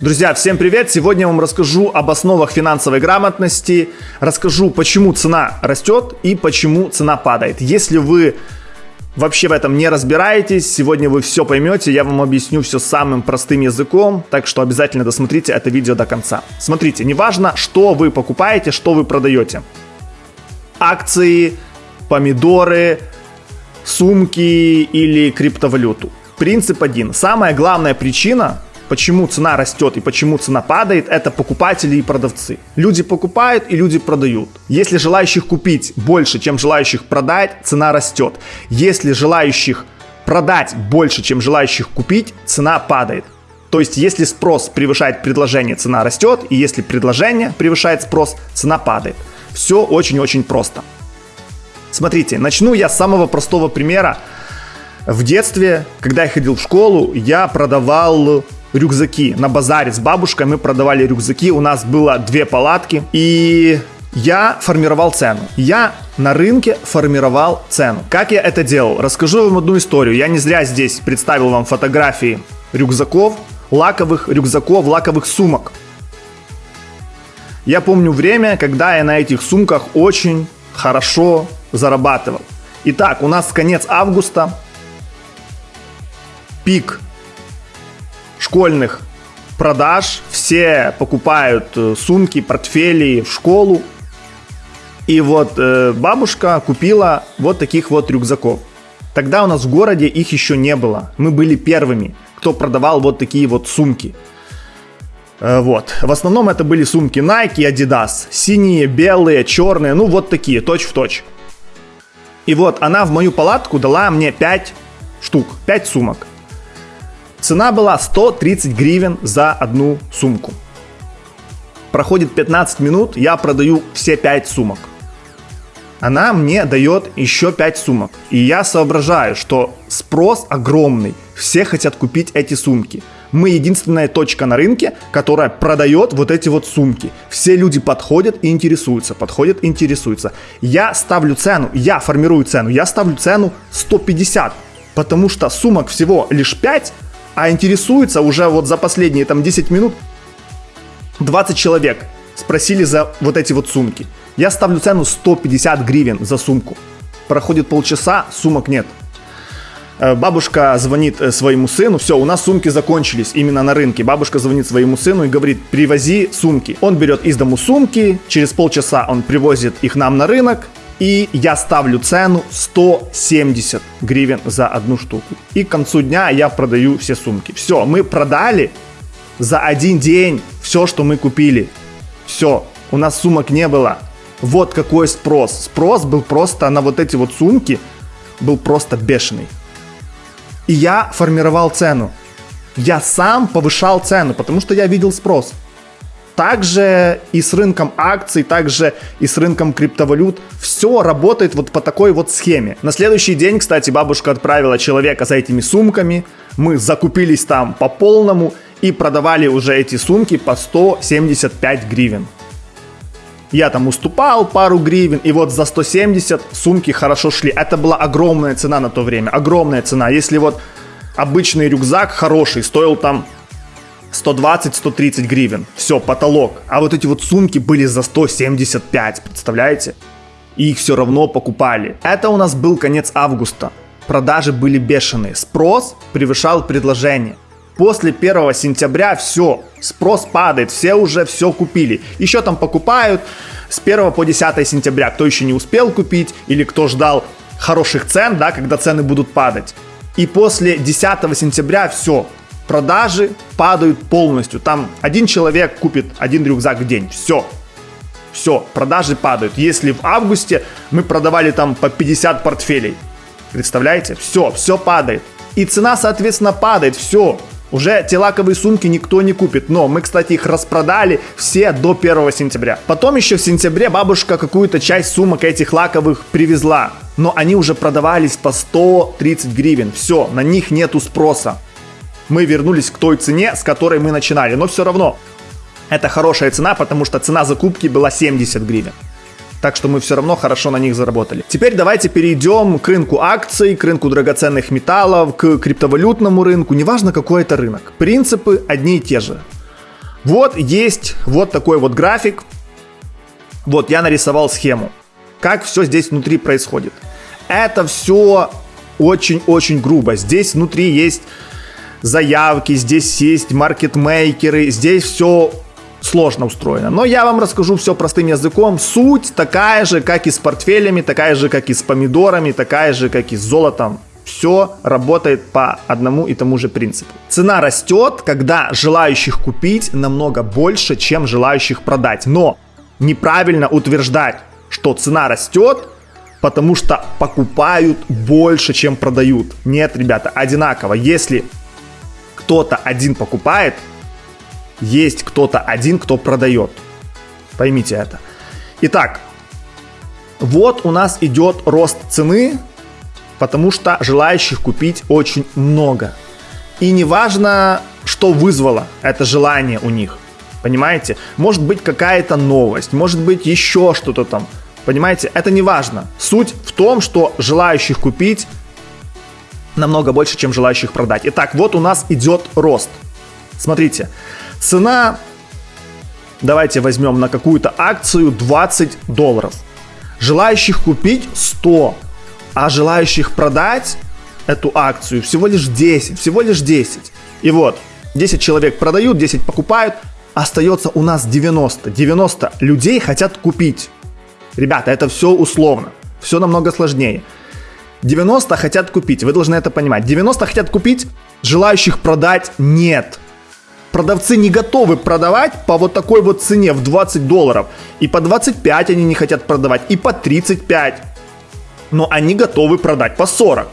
Друзья, всем привет! Сегодня я вам расскажу об основах финансовой грамотности, расскажу, почему цена растет и почему цена падает. Если вы вообще в этом не разбираетесь, сегодня вы все поймете, я вам объясню все самым простым языком, так что обязательно досмотрите это видео до конца. Смотрите, неважно, что вы покупаете, что вы продаете. Акции, помидоры, сумки или криптовалюту. Принцип один. Самая главная причина, почему цена растет и почему цена падает, это покупатели и продавцы. Люди покупают и люди продают. Если желающих купить больше, чем желающих продать, цена растет. Если желающих продать больше, чем желающих купить, цена падает. То есть, если спрос превышает предложение, цена растет, и если предложение превышает спрос, цена падает. Все очень-очень просто. Смотрите, начну я с самого простого примера. В детстве, когда я ходил в школу, я продавал рюкзаки. На базаре с бабушкой мы продавали рюкзаки. У нас было две палатки. И я формировал цену. Я на рынке формировал цену. Как я это делал? Расскажу вам одну историю. Я не зря здесь представил вам фотографии рюкзаков, лаковых рюкзаков, лаковых сумок. Я помню время, когда я на этих сумках очень хорошо зарабатывал. Итак, у нас конец августа, пик школьных продаж. Все покупают э, сумки, портфели в школу. И вот э, бабушка купила вот таких вот рюкзаков. Тогда у нас в городе их еще не было. Мы были первыми, кто продавал вот такие вот сумки. Э, вот. В основном это были сумки Nike и Adidas. Синие, белые, черные, ну вот такие, точь в точь. И вот она в мою палатку дала мне 5 штук, 5 сумок. Цена была 130 гривен за одну сумку. Проходит 15 минут, я продаю все 5 сумок. Она мне дает еще 5 сумок. И я соображаю, что спрос огромный. Все хотят купить эти сумки. Мы единственная точка на рынке, которая продает вот эти вот сумки. Все люди подходят и интересуются, подходят и интересуются. Я ставлю цену, я формирую цену, я ставлю цену 150, потому что сумок всего лишь 5, а интересуется уже вот за последние там 10 минут 20 человек спросили за вот эти вот сумки. Я ставлю цену 150 гривен за сумку. Проходит полчаса, сумок нет. Э, бабушка звонит э, своему сыну, все, у нас сумки закончились именно на рынке. Бабушка звонит своему сыну и говорит, привози сумки. Он берет из дому сумки, через полчаса он привозит их нам на рынок, и я ставлю цену 170 гривен за одну штуку. И к концу дня я продаю все сумки. Все, мы продали за один день все, что мы купили. Все, у нас сумок не было. Вот какой спрос. Спрос был просто на вот эти вот сумки, был просто бешеный. И я формировал цену. Я сам повышал цену, потому что я видел спрос. Также и с рынком акций, также и с рынком криптовалют. Все работает вот по такой вот схеме. На следующий день, кстати, бабушка отправила человека за этими сумками. Мы закупились там по полному и продавали уже эти сумки по 175 гривен. Я там уступал пару гривен, и вот за 170 сумки хорошо шли. Это была огромная цена на то время, огромная цена. Если вот обычный рюкзак хороший стоил там 120-130 гривен. Все, потолок. А вот эти вот сумки были за 175, представляете? И их все равно покупали. Это у нас был конец августа. Продажи были бешеные. Спрос превышал предложение. После 1 сентября все, спрос падает, все уже все купили. Еще там покупают с 1 по 10 сентября, кто еще не успел купить или кто ждал хороших цен, да, когда цены будут падать. И после 10 сентября все, продажи падают полностью. Там один человек купит один рюкзак в день. Все. Все, продажи падают. Если в августе мы продавали там по 50 портфелей, представляете? Все, все падает. И цена, соответственно, падает. Все. Уже те лаковые сумки никто не купит. Но мы, кстати, их распродали все до 1 сентября. Потом еще в сентябре бабушка какую-то часть сумок этих лаковых привезла. Но они уже продавались по 130 гривен. Все, на них нету спроса мы вернулись к той цене, с которой мы начинали. Но все равно это хорошая цена, потому что цена закупки была 70 гривен. Так что мы все равно хорошо на них заработали. Теперь давайте перейдем к рынку акций, к рынку драгоценных металлов, к криптовалютному рынку. Неважно, какой это рынок. Принципы одни и те же. Вот есть вот такой вот график. Вот я нарисовал схему. Как все здесь внутри происходит. Это все очень-очень грубо. Здесь внутри есть заявки, здесь есть маркетмейкеры, здесь все сложно устроено. Но я вам расскажу все простым языком. Суть такая же, как и с портфелями, такая же, как и с помидорами, такая же, как и с золотом. Все работает по одному и тому же принципу. Цена растет, когда желающих купить намного больше, чем желающих продать. Но неправильно утверждать, что цена растет, потому что покупают больше, чем продают. Нет, ребята, одинаково. Если кто-то один покупает, есть кто-то один, кто продает. Поймите это. Итак, вот у нас идет рост цены, потому что желающих купить очень много. И неважно, что вызвало это желание у них. Понимаете? Может быть какая-то новость, может быть еще что-то там. Понимаете? Это не важно. Суть в том, что желающих купить намного больше, чем желающих продать. Итак, вот у нас идет рост. Смотрите, Цена, давайте возьмем на какую-то акцию 20 долларов. Желающих купить 100, а желающих продать эту акцию всего лишь 10, всего лишь 10. И вот, 10 человек продают, 10 покупают, остается у нас 90. 90 людей хотят купить. Ребята, это все условно, все намного сложнее. 90 хотят купить, вы должны это понимать. 90 хотят купить, желающих продать нет продавцы не готовы продавать по вот такой вот цене в 20 долларов. И по 25 они не хотят продавать, и по 35. Но они готовы продать по 40.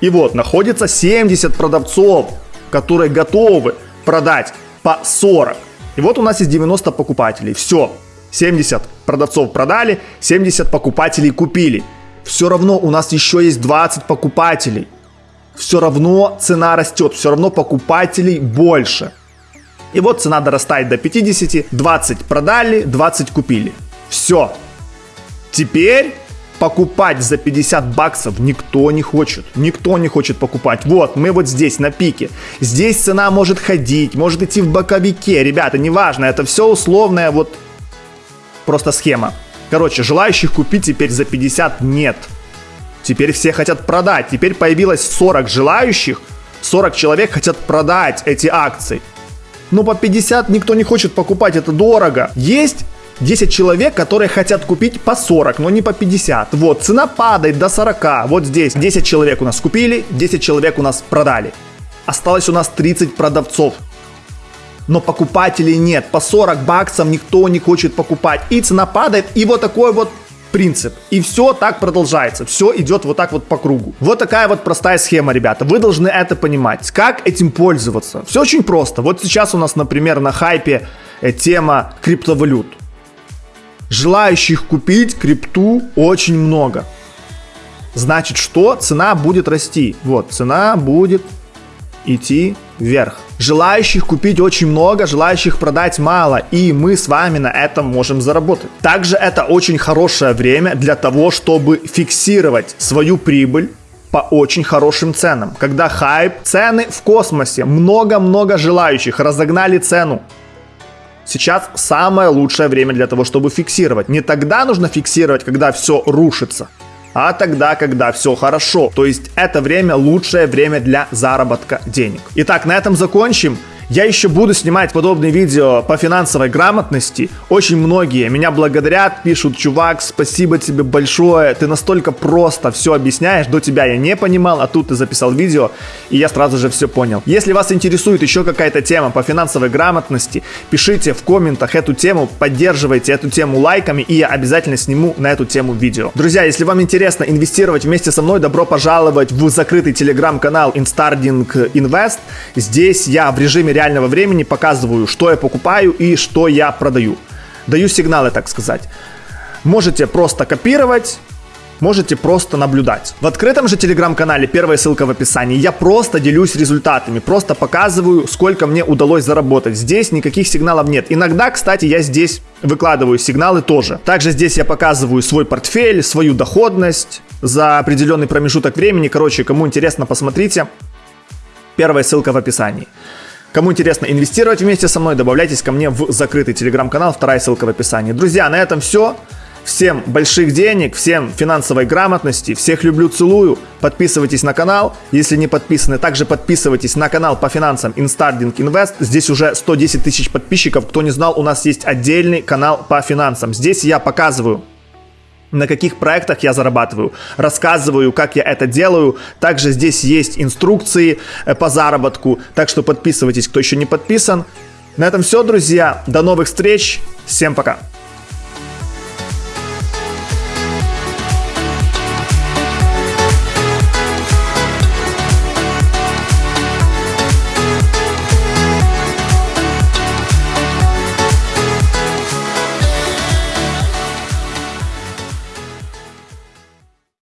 И вот находится 70 продавцов, которые готовы продать по 40. И вот у нас есть 90 покупателей. Все, 70 продавцов продали, 70 покупателей купили. Все равно у нас еще есть 20 покупателей. Все равно цена растет, все равно покупателей больше. И вот цена дорастает до 50, 20 продали, 20 купили. Все. Теперь покупать за 50 баксов никто не хочет. Никто не хочет покупать. Вот, мы вот здесь, на пике. Здесь цена может ходить, может идти в боковике. Ребята, неважно, это все условная вот просто схема. Короче, желающих купить теперь за 50 нет. Теперь все хотят продать. Теперь появилось 40 желающих. 40 человек хотят продать эти акции но по 50 никто не хочет покупать, это дорого. Есть 10 человек, которые хотят купить по 40, но не по 50. Вот, цена падает до 40. Вот здесь 10 человек у нас купили, 10 человек у нас продали. Осталось у нас 30 продавцов. Но покупателей нет. По 40 баксов никто не хочет покупать. И цена падает. И вот такой вот принцип. И все так продолжается. Все идет вот так вот по кругу. Вот такая вот простая схема, ребята. Вы должны это понимать. Как этим пользоваться? Все очень просто. Вот сейчас у нас, например, на хайпе э, тема криптовалют. Желающих купить крипту очень много. Значит, что? Цена будет расти. Вот, цена будет идти вверх. Желающих купить очень много, желающих продать мало, и мы с вами на этом можем заработать. Также это очень хорошее время для того, чтобы фиксировать свою прибыль по очень хорошим ценам. Когда хайп, цены в космосе, много-много желающих, разогнали цену. Сейчас самое лучшее время для того, чтобы фиксировать. Не тогда нужно фиксировать, когда все рушится, а тогда, когда все хорошо. То есть это время лучшее время для заработка денег. Итак, на этом закончим. Я еще буду снимать подобные видео по финансовой грамотности. Очень многие меня благодарят, пишут, чувак, спасибо тебе большое, ты настолько просто все объясняешь, до тебя я не понимал, а тут ты записал видео, и я сразу же все понял. Если вас интересует еще какая-то тема по финансовой грамотности, пишите в комментах эту тему, поддерживайте эту тему лайками, и я обязательно сниму на эту тему видео. Друзья, если вам интересно инвестировать вместе со мной, добро пожаловать в закрытый телеграм-канал Instarding Invest. Здесь я в режиме реального времени показываю, что я покупаю и что я продаю. Даю сигналы, так сказать. Можете просто копировать, можете просто наблюдать. В открытом же телеграм-канале, первая ссылка в описании, я просто делюсь результатами, просто показываю, сколько мне удалось заработать. Здесь никаких сигналов нет. Иногда, кстати, я здесь выкладываю сигналы тоже. Также здесь я показываю свой портфель, свою доходность за определенный промежуток времени. Короче, кому интересно, посмотрите. Первая ссылка в описании. Кому интересно инвестировать вместе со мной, добавляйтесь ко мне в закрытый телеграм-канал, вторая ссылка в описании. Друзья, на этом все. Всем больших денег, всем финансовой грамотности, всех люблю, целую. Подписывайтесь на канал, если не подписаны. Также подписывайтесь на канал по финансам Instarding Invest. Здесь уже 110 тысяч подписчиков. Кто не знал, у нас есть отдельный канал по финансам. Здесь я показываю на каких проектах я зарабатываю, рассказываю, как я это делаю. Также здесь есть инструкции э, по заработку, так что подписывайтесь, кто еще не подписан. На этом все, друзья. До новых встреч. Всем пока.